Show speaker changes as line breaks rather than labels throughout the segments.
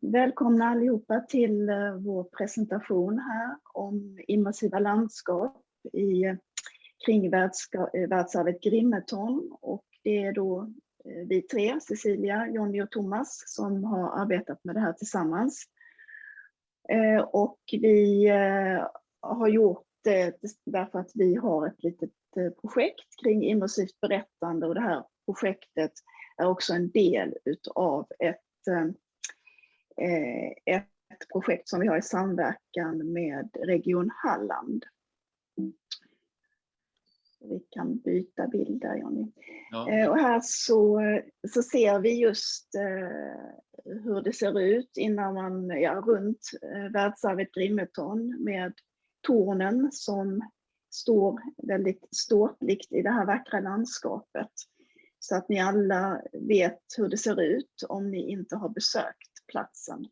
Välkomna allihopa till eh, vår presentation här om immersiva landskap i eh, kring eh, världsarvet Grimeton. Och det är då vi tre, Cecilia, Jonny och Thomas, som har arbetat med det här tillsammans. Och vi har gjort det därför att vi har ett litet projekt kring immersivt berättande och det här projektet är också en del utav ett ett projekt som vi har i samverkan med Region Halland. Vi kan byta bild där Jonny. Ja. Eh, och här så, så ser vi just eh, hur det ser ut innan man, ja, runt världsarvet Grimeton med tornen som står väldigt ståtligt i det här vackra landskapet. Så att ni alla vet hur det ser ut om ni inte har besökt platsen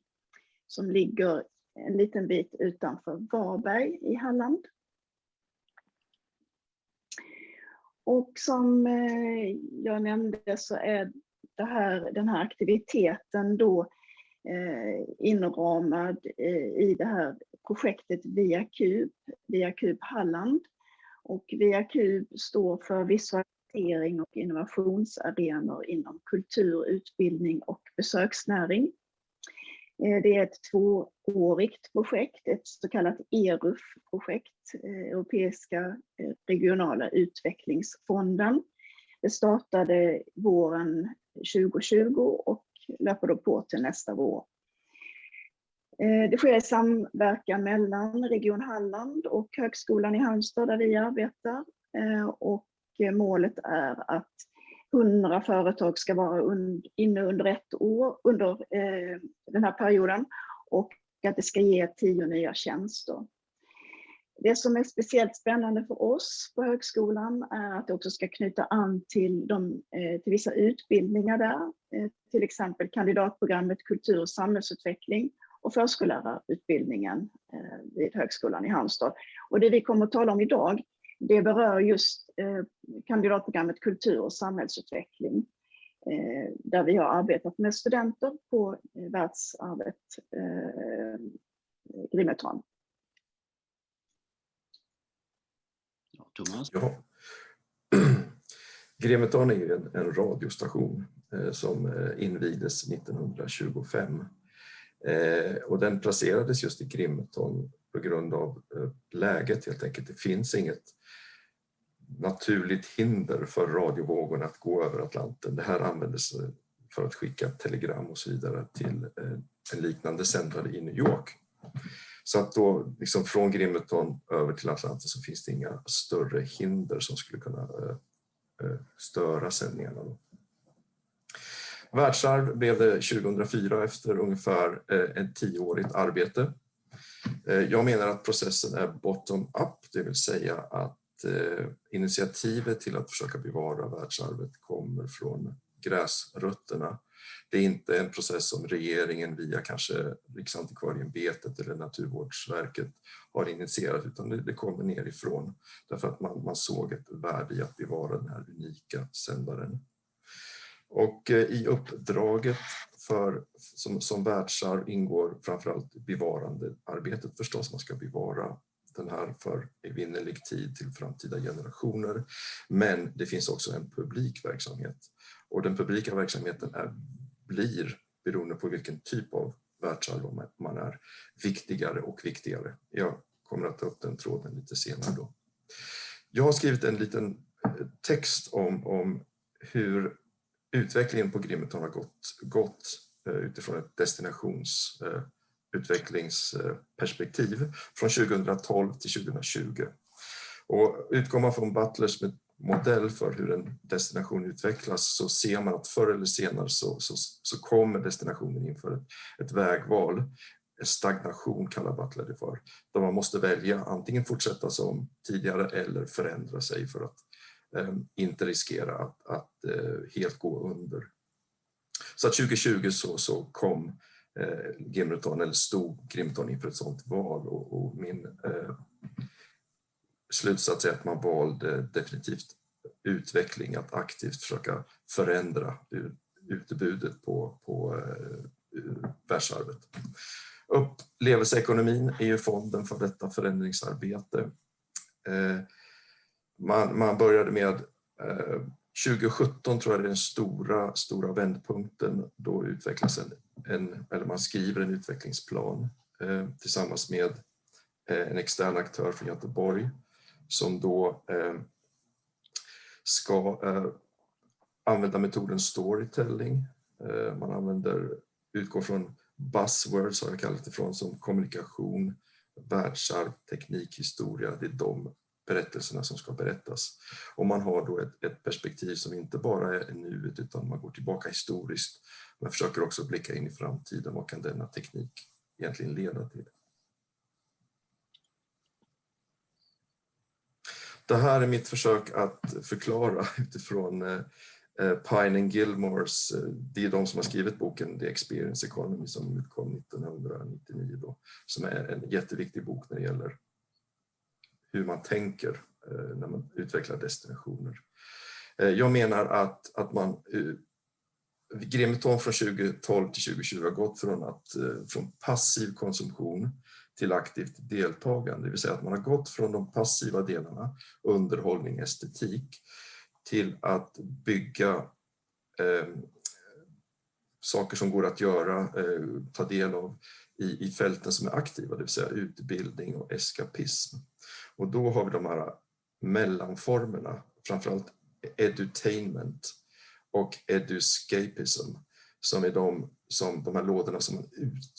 som ligger en liten bit utanför Varberg i Halland. Och som eh, jag nämnde så är här, den här aktiviteten då eh, inramad eh, i det här projektet Via Kub, Via Kub Halland. Och Via Kub står för visualisering och innovationsarenor inom kultur, utbildning och besöksnäring. Eh, det är ett tvåårigt projekt, ett så kallat ERUF-projekt, eh, Europeiska eh, regionala utvecklingsfonden. Det startade våren 2020 och löper då på till nästa vår. Det sker i samverkan mellan Region Halland och Högskolan i Halmstad där vi arbetar. Och målet är att 100 företag ska vara inne under ett år under eh, den här perioden och att det ska ge tio nya tjänster. Det som är speciellt spännande för oss på högskolan är att det också ska knyta an till, de, eh, till vissa utbildningar där, eh, till exempel kandidatprogrammet kultur och samhällsutveckling och förskollärarutbildningen eh, vid Högskolan i Halmstad. Och det vi kommer att tala om idag det berör just eh, kandidatprogrammet kultur och samhällsutveckling eh, där vi har arbetat med studenter på eh, världsarvet Grimeton.
Ja, Thomas? Ja. Grimeton är ju en, en radiostation eh, som invigdes 1925 eh, och den placerades just i Grimeton på grund av läget helt enkelt. Det finns inget naturligt hinder för radiovågorna att gå över Atlanten. Det här användes för att skicka telegram och så vidare till eh, en liknande sändare i New York. Så att då liksom från Grimeton över till Atlanten så finns det inga större hinder som skulle kunna eh, eh, störa sändningarna. Då. Världsarv blev det 2004 efter ungefär ett tioårigt arbete. Jag menar att processen är bottom-up, det vill säga att Eh, initiativet till att försöka bevara världsarvet kommer från gräsrötterna. Det är inte en process som regeringen via kanske Riksantikvarieämbetet eller Naturvårdsverket har initierat utan det, det kommer nerifrån därför att man, man såg ett värde i att bevara den här unika sändaren. Och eh, i uppdraget för, som, som världsarv ingår framförallt bevarandearbetet förstås. Man ska bevara den här för evinnerlig tid till framtida generationer. Men det finns också en publik verksamhet och den publika verksamheten är, blir, beroende på vilken typ av världsarv man är, viktigare och viktigare. Jag kommer att ta upp den tråden lite senare då. Jag har skrivit en liten eh, text om, om hur utvecklingen på Grimeton har gått, gått eh, utifrån ett destinations eh, utvecklingsperspektiv från 2012 till 2020. Och utgår man från Butlers modell för hur en destination utvecklas så ser man att förr eller senare så, så, så kommer destinationen inför ett, ett vägval. Stagnation kallar Butler det för. Där man måste välja antingen fortsätta som tidigare eller förändra sig för att eh, inte riskera att, att eh, helt gå under. Så att 2020 så, så kom Eh, Gimleton, eller stod Grimton inför ett sådant val och, och min eh, slutsats är att man valde definitivt utveckling, att aktivt försöka förändra utbudet på, på eh, världsarvet. Upplevelseekonomin är ju fonden för detta förändringsarbete. Eh, man, man började med eh, 2017 tror jag är den stora, stora vändpunkten. Då utvecklas en, en, eller man skriver en utvecklingsplan eh, tillsammans med eh, en extern aktör från Göteborg som då eh, ska eh, använda metoden storytelling. Eh, man använder, utgår från buzzwords har jag kallat det från som kommunikation, världsarv, teknik, historia. Det är de berättelserna som ska berättas. Och man har då ett, ett perspektiv som inte bara är nuet utan man går tillbaka historiskt men försöker också blicka in i framtiden. Vad kan denna teknik egentligen leda till? Det här är mitt försök att förklara utifrån eh, eh, Pine and Gilmores, eh, det är de som har skrivit boken The Experience Economy som utkom 1999 då, som är en jätteviktig bok när det gäller hur man tänker eh, när man utvecklar destinationer. Eh, jag menar att, att man eh, Grimeton från 2012 till 2020 har gått från, att, från passiv konsumtion till aktivt deltagande, det vill säga att man har gått från de passiva delarna, underhållning, estetik, till att bygga eh, saker som går att göra, eh, ta del av i, i fälten som är aktiva, det vill säga utbildning och eskapism. Och då har vi de här mellanformerna, framförallt edutainment och eduscapism, som är de, som, de här lådorna som man ut,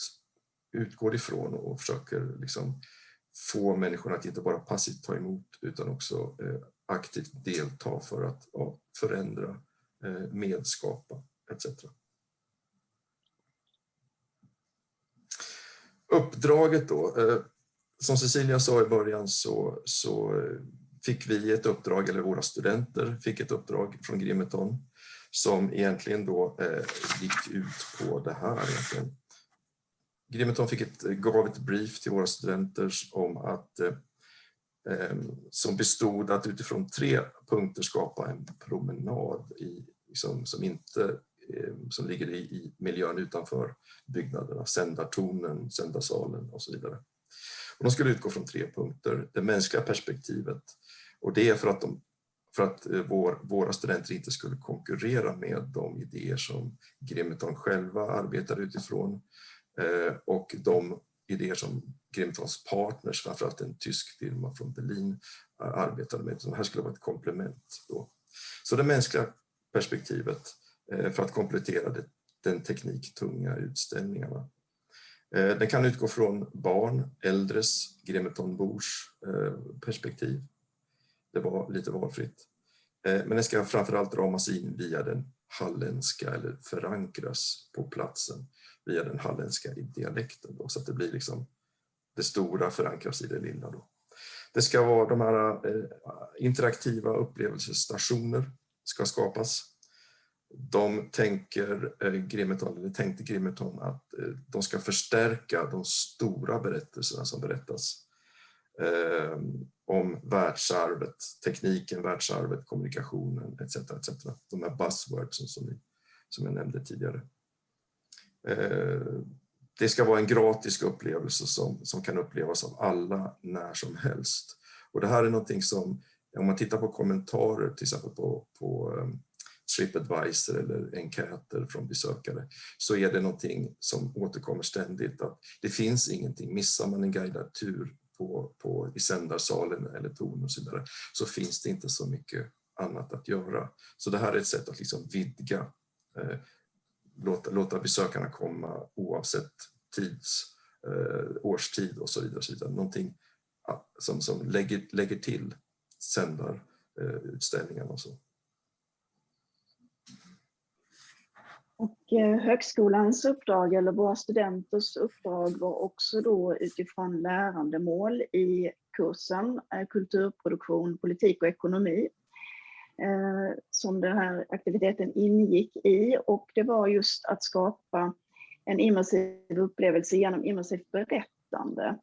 utgår ifrån och försöker liksom få människorna att inte bara passivt ta emot utan också eh, aktivt delta för att ja, förändra, eh, medskapa etc. Uppdraget då, eh, som Cecilia sa i början så, så fick vi ett uppdrag, eller våra studenter fick ett uppdrag från Grimeton som egentligen då eh, gick ut på det här. Egentligen. Grimeton fick ett, gav ett brief till våra studenter om att eh, eh som bestod att utifrån tre punkter skapa en promenad i, liksom, som, inte, eh, som ligger i, i miljön utanför byggnaderna, sändartornen, sändarsalen och så vidare. Och de skulle utgå från tre punkter. Det mänskliga perspektivet och det är för att, de, för att eh, vår, våra studenter inte skulle konkurrera med de idéer som Grimeton själva arbetar utifrån eh, och de idéer som Grimetons partners, framförallt en tysk firma från Berlin, arbetade med. Så det här skulle vara ett komplement. Då. Så det mänskliga perspektivet eh, för att komplettera det, den tekniktunga utställningarna. Eh, den kan utgå från barn, äldres, gremetonbors eh, perspektiv. Det var lite valfritt. Eh, men den ska framförallt ramas in via den halländska eller förankras på platsen via den halländska dialekten då, så att det blir liksom det stora förankras i det lilla. Då. Det ska vara de här interaktiva upplevelsestationer ska skapas de tänker eh, Grimeton, eller tänkte Grimeton att eh, de ska förstärka de stora berättelserna som berättas eh, om världsarvet, tekniken, världsarvet, kommunikationen etc. etc. De här buzzwordsen som, som jag nämnde tidigare. Eh, det ska vara en gratis upplevelse som, som kan upplevas av alla när som helst. Och det här är någonting som, om man tittar på kommentarer till exempel på, på eh, Tripadvisor eller enkäter från besökare så är det någonting som återkommer ständigt att det finns ingenting, missar man en guidad tur på, på, i sändarsalen eller torn och så vidare så finns det inte så mycket annat att göra. Så det här är ett sätt att liksom vidga, eh, låta, låta besökarna komma oavsett tids, eh, årstid och så vidare. Och så vidare. Någonting som, som lägger, lägger till sändarutställningarna eh, och så.
Och eh, högskolans uppdrag, eller våra studenters uppdrag, var också då utifrån lärandemål i kursen eh, Kulturproduktion, politik och ekonomi eh, som den här aktiviteten ingick i. Och det var just att skapa en immersiv upplevelse genom immersivt berättande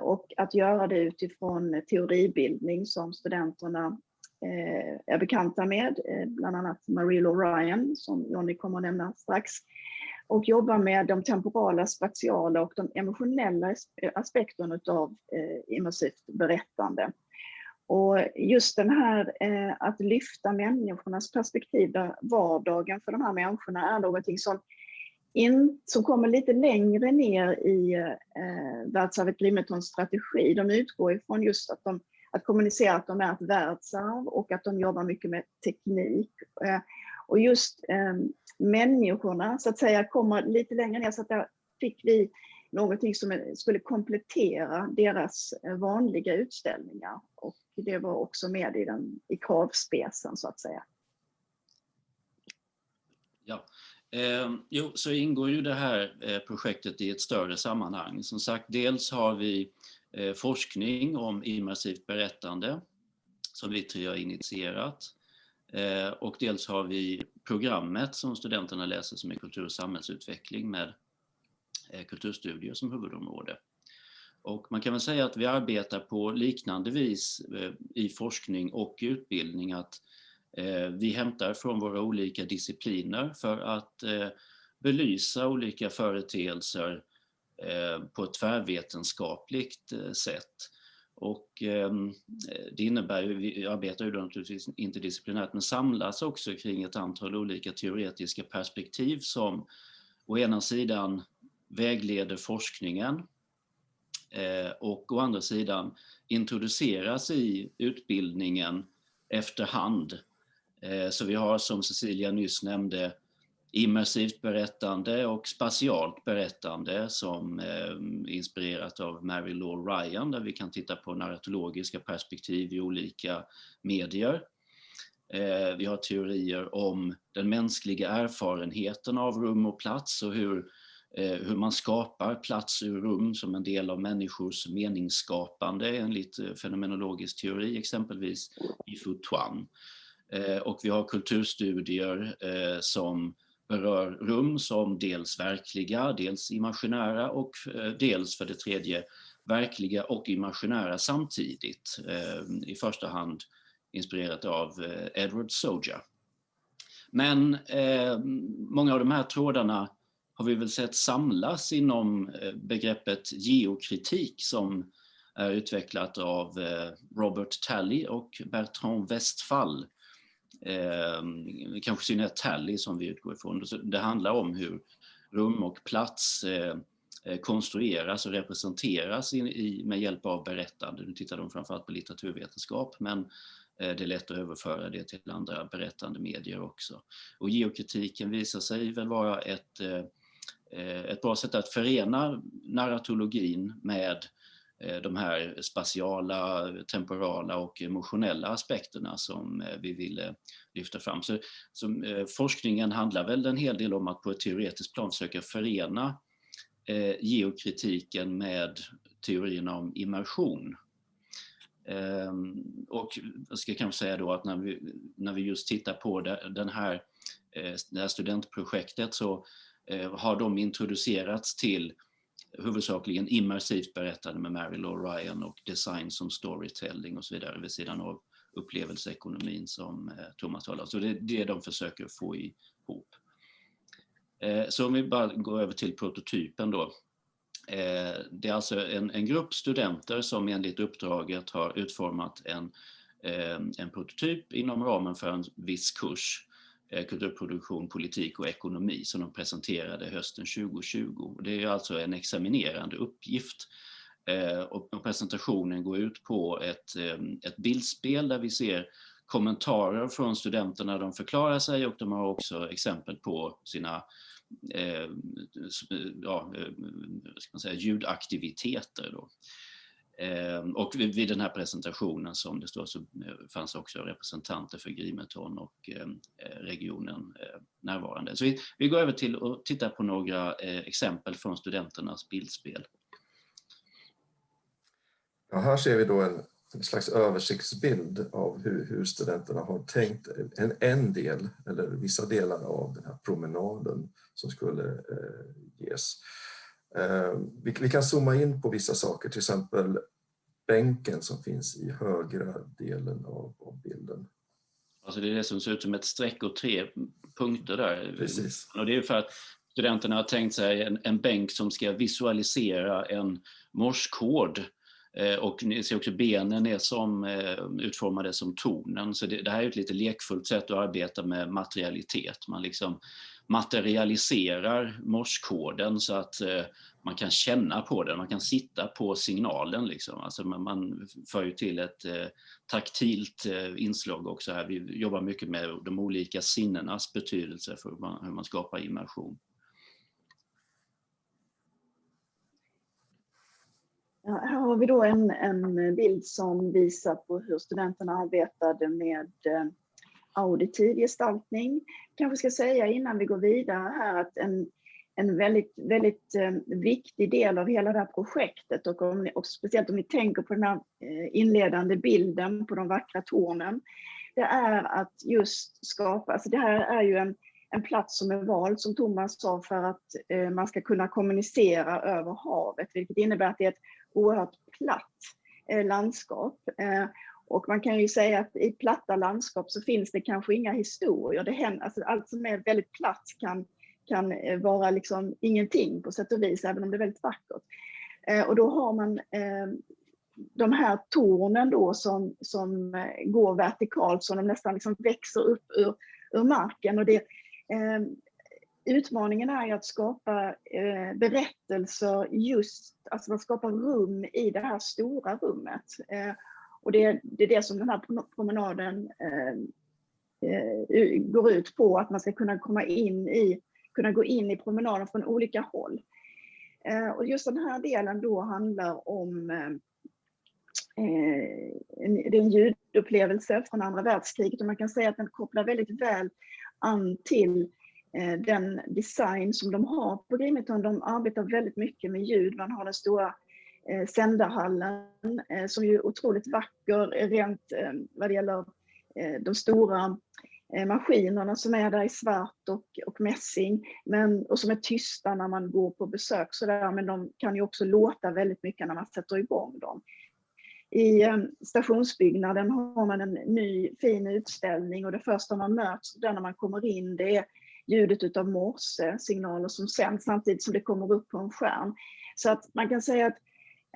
och att göra det utifrån teoribildning som studenterna Eh, är bekanta med, eh, bland annat Marie Ryan som Jonny kommer att nämna strax. och jobbar med de temporala, spatiala och de emotionella eh, aspekterna av eh, immersivt berättande. Och just den här eh, att lyfta människornas perspektiv, där vardagen för de här människorna är någonting som in, som kommer lite längre ner i eh, världsarvet Grimetons strategi. De utgår ifrån just att, de, att kommunicera att de är ett världsarv och att de jobbar mycket med teknik. Eh, och just ehm, människorna så att säga kommer lite längre ner så att där fick vi någonting som skulle komplettera deras eh, vanliga utställningar. Och det var också med i, den, i kravspecen så att säga.
Ja, Eh, jo, så ingår ju det här eh, projektet i ett större sammanhang. Som sagt, dels har vi Eh, forskning om immersivt berättande som vi tre har initierat. Eh, och dels har vi programmet som studenterna läser som är kultur och samhällsutveckling med eh, kulturstudier som huvudområde. Och man kan väl säga att vi arbetar på liknande vis i forskning och utbildning att vi hämtar från våra olika discipliner för att belysa olika företeelser eh, Eh, på ett tvärvetenskapligt eh, sätt. Och ehm, det innebär ju, vi arbetar ju då naturligtvis interdisciplinärt, men samlas också kring ett antal olika teoretiska perspektiv som å ena sidan vägleder forskningen eh, och å andra sidan introduceras i utbildningen efterhand så vi har som Cecilia nyss nämnde immersivt berättande och spatialt berättande som eh, inspirerat av Mary Law Ryan där vi kan titta på narratologiska perspektiv i olika medier. Eh, vi har teorier om den mänskliga erfarenheten av rum och plats och hur, eh, hur man skapar plats ur rum som en del av människors meningsskapande enligt eh, fenomenologisk teori, exempelvis i Futuan. Eh, och vi har kulturstudier eh, som berör rum som dels verkliga, dels imaginära och eh, dels för det tredje verkliga och imaginära samtidigt. Eh, I första hand inspirerat av eh, Edward Soja. Men många av de här trådarna har vi väl sett samlas inom begreppet geokritik som är utvecklat av Robert Talley och Bertrand Westphal eh, kanske synnerhet Tally som vi utgår ifrån. Det handlar om hur rum och plats eh, eh, konstrueras och representeras i, i, med hjälp av berättande. Nu tittar de framförallt på litteraturvetenskap men eh, det är lätt att överföra det till andra berättande medier också. Och geokritiken visar sig väl vara ett, eh, eh ett bra sätt att förena narratologin med Eh, de här spatiala, temporala och emotionella aspekterna som eh, vi ville lyfta fram. Så, så eh, forskningen handlar väl en hel del om att på ett teoretiskt plan försöka förena geokritiken med teorierna om immersion. Ehm, och jag ska kanske säga då att när vi, när vi just tittar på den här, det här studentprojektet så har de introducerats till huvudsakligen immersivt berättade med Mary Law Ryan och design som storytelling och så vidare vid sidan av upplevelseekonomin som eh, Thomas talar om. Så det är det de försöker få ihop. Eh, så om vi bara går över till prototypen då. Eh, det är alltså en, en grupp studenter som enligt uppdraget har utformat en, en prototyp inom ramen för en viss kurs Eh, kulturproduktion, politik och ekonomi som de presenterade hösten 2020. Det är alltså en examinerande uppgift. Eh, och presentationen går ut på ett, eh, ett bildspel där vi ser kommentarer från studenterna, de förklarar sig och de har också exempel på sina eh, ja, ska man säga, ljudaktiviteter. Då. Ehm, och vid den här presentationen som det står så eh, fanns också representanter för Grimeton och ehm, eh, regionen eh, närvarande. Så vi, vi går över till att titta på några exempel från studenternas bildspel.
Ja, här ser vi då en, en slags översiktsbild av hur, hur, studenterna har tänkt en, en del eller vissa delar av den här promenaden som skulle eh, ges. Eh, vi, vi, kan zooma in på vissa saker, till exempel bänken som finns i högra delen av, av bilden.
Alltså det är det som ser ut som ett streck och tre punkter där.
Precis.
Och det är för att studenterna har tänkt sig en, en bänk som ska visualisera en morskod Eh, och ni ser också benen är som, eh, utformade som tornen. Så det, det, här är ett lite lekfullt sätt att arbeta med materialitet. Man liksom materialiserar morskoden så att eh, man kan känna på den, man kan sitta på signalen. Liksom. Alltså man, man för ju till ett eh, taktilt eh, inslag också här. Vi jobbar mycket med de olika sinnenas betydelse för hur man, hur man skapar immersion.
här har vi då en, en bild som visar på hur studenterna arbetade med eh, auditiv gestaltning. Kanske ska säga innan vi går vidare här att en, en väldigt, väldigt eh, viktig del av hela det här projektet och, om, och speciellt om ni tänker på den här eh, inledande bilden på de vackra tornen, det är att just skapa, alltså det här är ju en, en plats som är vald som Thomas sa för att eh, man ska kunna kommunicera över havet, vilket innebär att det är ett oerhört platt eh, landskap. Eh, och man kan ju säga att i platta landskap så finns det kanske inga historier. Det händer, alltså allt som är väldigt platt kan, kan eh, vara liksom ingenting på sätt och vis, även om det är väldigt vackert. Eh, och då har man eh, de här tornen då som, som går vertikalt, så de nästan liksom växer upp ur, ur marken. Och det, utmaningen är ju att skapa eh, berättelser just, alltså man skapar rum i det här stora rummet. Eh, och det, det, är det som den här promenaden eh, eh går ut på, att man ska kunna komma in i, kunna gå in i promenaden från olika håll. Eh, och just den här delen då handlar om eh, eh det är en ljudupplevelse från andra världskriget och man kan säga att den kopplar väldigt väl an till eh, den design som de har på Grimeton. De arbetar väldigt mycket med ljud. Man har den stora eh, Sändahallen eh, som är otroligt vacker rent eh, vad det gäller eh, de stora eh, maskinerna som är där i svart och, och mässing men, och som är tysta när man går på besök så där, men de kan ju också låta väldigt mycket när man sätter igång dem. I stationsbyggnaden har man en ny fin utställning och det första man möts där när man kommer in det är ljudet utav morse signaler som sänds samtidigt som det kommer upp på en skärm. Så att man kan säga att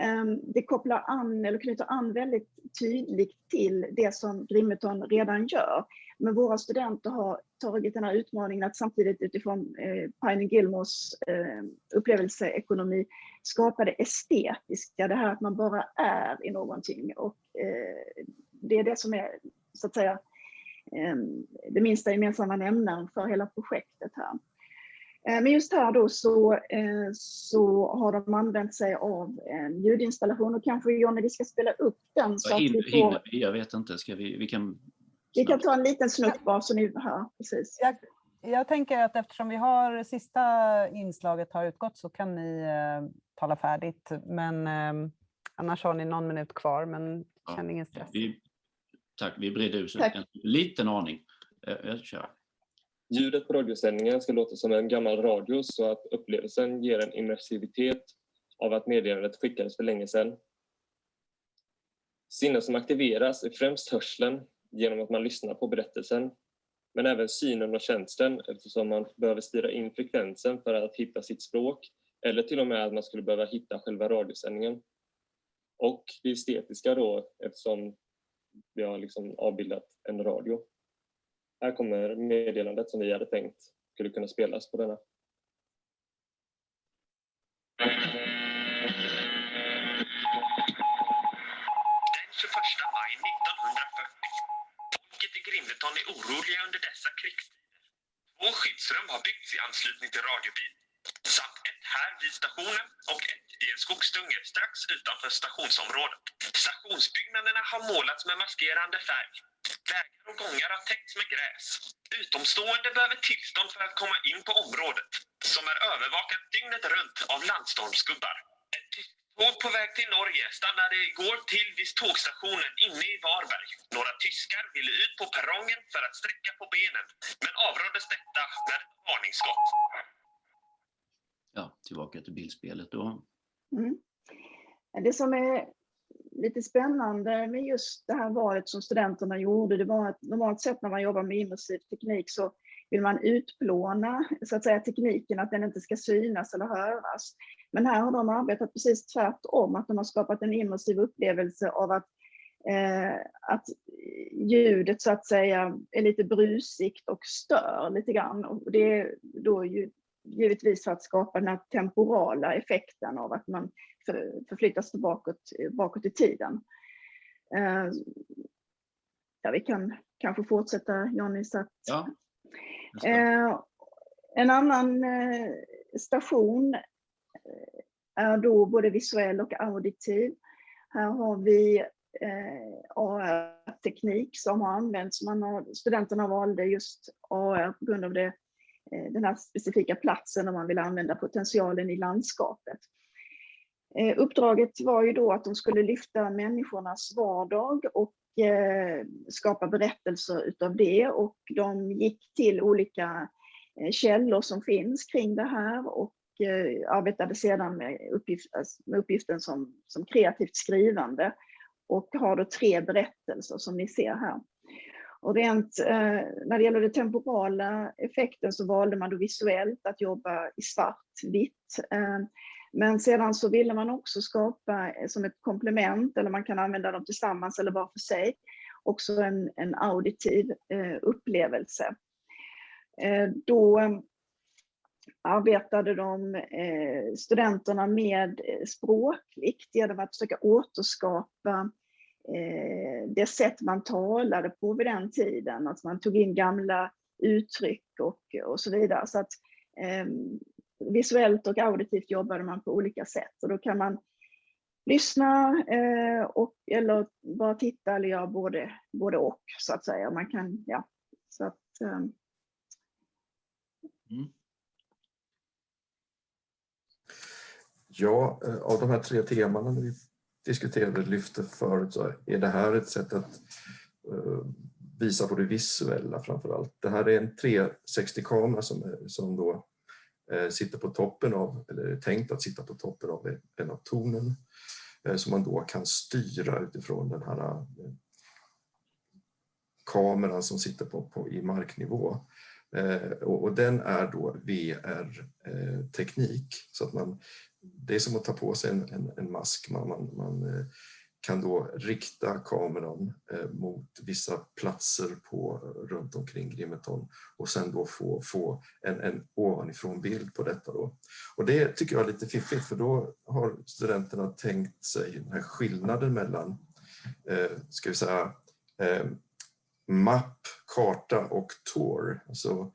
Ehm, det kopplar an, eller knyter an väldigt tydligt till det som Grimeton redan gör. Men våra studenter har tagit den här utmaningen att samtidigt utifrån eh, Pine Gilmores eh, upplevelseekonomi skapa det estetiska, det här att man bara är i någonting. Och eh, det är det som är så att säga ehm, det minsta gemensamma nämnaren för hela projektet här. Ehm, men just här då så, eh, så har de använt sig av en ljudinstallation och kanske Jonny vi ska spela upp den.
Så att vi får... Jag vet inte, ska vi, vi kan...
Vi kan ta en liten snutt bara så ni hör. Precis.
Jag, jag tänker att eftersom vi har sista inslaget har utgått så kan ni eh, tala färdigt. Men eh, annars har ni någon minut kvar, men känn ja, ingen stress.
Vi, Tack, vi bredde ut en liten aning. Jag kör.
Ljudet på radiosändningen ska låta som en gammal radio så att upplevelsen ger en immersivitet av att meddelandet skickades för länge sedan. Sinnen som aktiveras är främst hörseln genom att man lyssnar på berättelsen, men även synen och känslan eftersom man behöver styra in frekvensen för att hitta sitt språk eller till och med att man skulle behöva hitta själva radiosändningen. Och det estetiska då eftersom vi har liksom avbildat en radio. Här kommer meddelandet som vi hade tänkt skulle kunna spelas på denna. Den 21 maj 1940. Folket i Grimeton är oroliga under dessa krigstider. Två skyddsrum har byggts i anslutning till radiobyn samt här vid stationen och ett i en skogsdunge strax utanför stationsområdet. Stationsbyggnaderna har målats med maskerande färg. Vägar och gångar har täckts med gräs. Utomstående behöver tillstånd för att komma in på området, som är övervakat dygnet runt av landstormsgubbar. Ett tyskt tåg på väg till Norge stannade igår till vid tågstationen inne i Varberg. Några tyskar ville ut på perrongen för att sträcka på benen, men avråddes detta med ett varningsskott
ja, tillbaka till bildspelet då.
Mm. Det som är lite spännande med just det här valet som studenterna gjorde, det var att normalt sett när man jobbar med immersiv teknik så vill man utplåna så att säga, tekniken, att den inte ska synas eller höras. Men här har de arbetat precis tvärtom, att de har skapat en immersiv upplevelse av att, eh, att ljudet så att säga är lite brusigt och stör lite grann. Och det är då ju, givetvis för att skapa den här temporala effekten av att man för, förflyttas bakåt, bakåt i tiden. Eh, ja, vi kan kanske fortsätta Johnny. Så att,
Ja.
Eh, en annan eh, station eh, är då både visuell och auditiv. Här har vi eh, AR-teknik som har använts. Man har, studenterna valde just AR på grund av det, eh, Eh, den här specifika platsen om man vill använda potentialen i landskapet. Eh, uppdraget var ju då att de skulle lyfta människornas vardag och eh, skapa berättelser utav det och de gick till olika källor som finns kring det här och arbetade sedan med, uppgift, alltså, med uppgiften som, som kreativt skrivande och har då tre berättelser som ni ser här. Och rent, eh, när det gäller den temporala effekten så valde man då visuellt att jobba i svart-vitt. Eh, men sedan så ville man också skapa eh, som ett komplement, eller man kan använda dem tillsammans eller var för sig, också en, en auditiv eh, upplevelse. Eh, då eh, arbetade de, eh, studenterna med eh, språkligt genom att försöka återskapa Eh, det sätt man talade på vid den tiden, att man tog in gamla uttryck och, och så vidare. Så att, ehm, visuellt och auditivt jobbade man på olika sätt och då kan man lyssna eh, och, eller bara titta eller göra både, både och så att säga. Man kan, ja, så att, eh. mm.
Ja, eh, av de här tre temana vi diskuterade lyfte förut så är det här ett sätt att eh, visa på det visuella framför allt. Det här är en 360-kamera som, som då eh, sitter på toppen av, eller är tänkt att sitta på toppen av en av tornen eh, som man då kan styra utifrån den här kameran som sitter på, på i marknivå. och, och, den är då VR-teknik så att man, det är som att ta på sig en, en, en mask. Man, man, man eh, kan då rikta kameran eh, mot vissa platser på, runt omkring Grimeton och sen då få, få en, en ovanifrån bild på detta. Då. Och det tycker jag är lite fiffigt för då har studenterna tänkt sig den här skillnaden mellan eh, ska vi säga, eh, mapp, karta och tour, alltså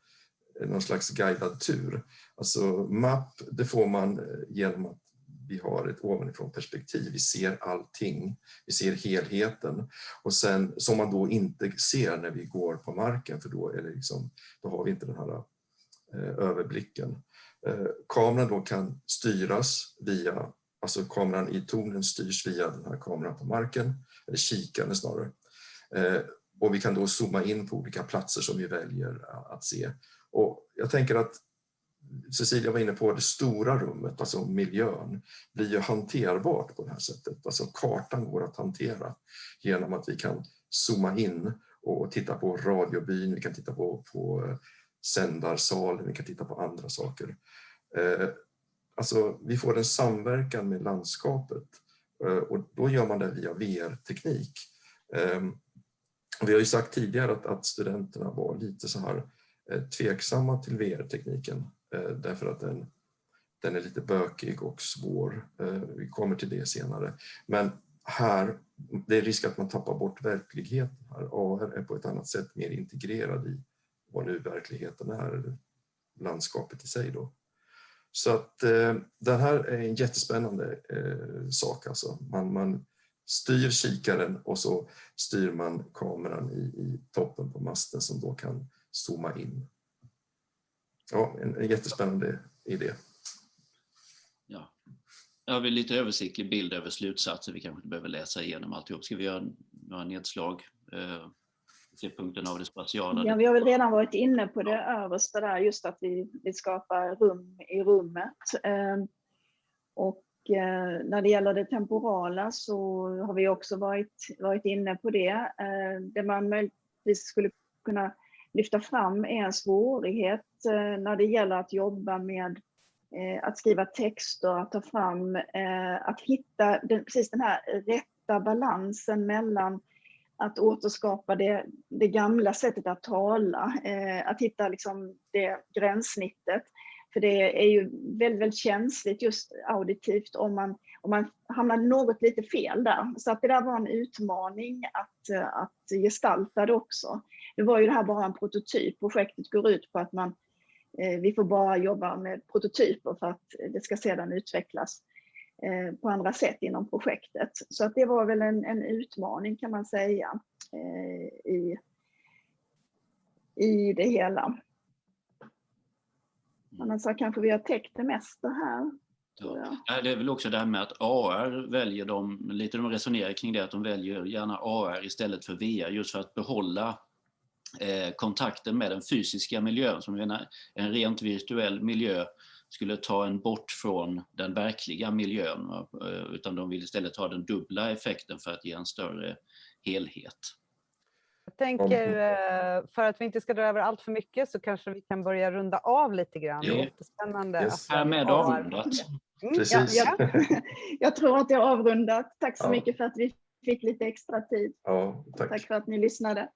någon slags guidad tur. Alltså mapp, det får man eh, genom att vi har ett ovanifrån perspektiv. Vi ser allting, vi ser helheten och sen som man då inte ser när vi går på marken för då, är det liksom, då har vi inte den här eh, överblicken. Eh, kameran då kan styras via, alltså kameran i tornen styrs via den här kameran på marken, eller kikaren snarare. Eh, och vi kan då zooma in på olika platser som vi väljer eh, att se. Och jag tänker att Cecilia var inne på, det stora rummet, alltså miljön, blir ju hanterbart på det här sättet. Alltså kartan går att hantera genom att vi kan zooma in och titta på radiobyn, vi kan titta på, på eh, sändarsalen, vi kan titta på andra saker. Eh, alltså, vi får en samverkan med landskapet eh, och då gör man det via VR-teknik. Ehm, vi har ju sagt tidigare att, att studenterna var lite så här Eh, tveksamma till VR-tekniken eh, därför att den, den är lite bökig och svår. Eh, vi kommer till det senare. Men här, det är risk att man tappar bort verkligheten. Här. AR är på ett annat sätt mer integrerad i vad nu verkligheten är, landskapet i sig. Då. Så att eh, det här är en jättespännande eh, sak. Alltså. Man, man styr kikaren och så styr man kameran i, i toppen på masten som då kan zooma in ja, en, en jättespännande idé.
Ja. Jag har lite översiktlig bild över slutsatser. Vi kanske inte behöver läsa igenom alltihop. Ska vi göra några nedslag? Eh, se punkten av det spatiala.
Ja, vi har väl redan varit inne på det översta där, just att vi, vi skapar rum i rummet. Eh, och eh, när det gäller det temporala så har vi också varit, varit inne på det. Eh, det man möjligtvis skulle kunna lyfta fram är en svårighet eh, när det gäller att jobba med eh, att skriva texter, att ta fram, eh, att hitta den, precis den här rätta balansen mellan att återskapa det, det gamla sättet att tala, att hitta liksom det gränssnittet. För det är ju väldigt, väldigt känsligt just auditivt om man, om man hamnar något lite fel där. Så att det där var en utmaning att, att gestalta det också. Nu var ju det här bara en prototyp. Projektet går ut på att man, eh, vi får bara jobba med prototyper för att det ska sedan utvecklas eh, på andra sätt inom projektet. Så att det var väl en, en utmaning kan man säga eh, i, i det hela. Annars kanske vi har täckt det mesta här.
Ja. Det är väl också det här med att AR väljer de, lite de resonerar kring det, att de väljer gärna AR istället för VR just för att behålla eh, kontakten med den fysiska miljön som en, en rent virtuell miljö skulle ta en bort från den verkliga miljön eh, utan de vill istället ha den dubbla effekten för att ge en större helhet.
Jag tänker eh, för att vi inte ska dra över allt för mycket så kanske vi kan börja runda av lite grann. Det är jättespännande.
Yes. Härmed avrundat.
Mm, ja, ja. Jag tror att är avrundat. Tack så ja. mycket för att vi fick lite extra tid.
Ja, tack.
tack för att ni lyssnade.